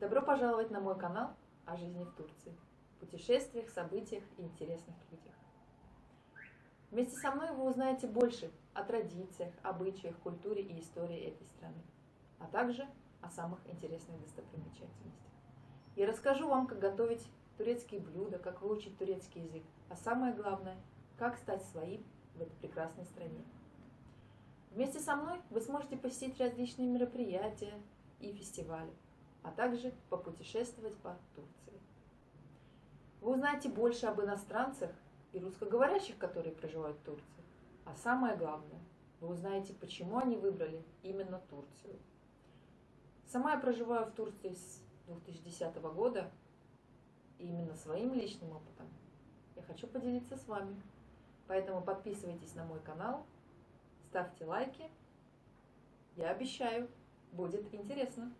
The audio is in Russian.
Добро пожаловать на мой канал о жизни в Турции, путешествиях, событиях и интересных людях. Вместе со мной вы узнаете больше о традициях, обычаях, культуре и истории этой страны, а также о самых интересных достопримечательностях. Я расскажу вам, как готовить турецкие блюда, как выучить турецкий язык, а самое главное, как стать своим в этой прекрасной стране. Вместе со мной вы сможете посетить различные мероприятия и фестивали, а также попутешествовать по Турции. Вы узнаете больше об иностранцах и русскоговорящих, которые проживают в Турции. А самое главное, вы узнаете, почему они выбрали именно Турцию. Сама я проживаю в Турции с 2010 года, и именно своим личным опытом я хочу поделиться с вами. Поэтому подписывайтесь на мой канал, ставьте лайки. Я обещаю, будет интересно.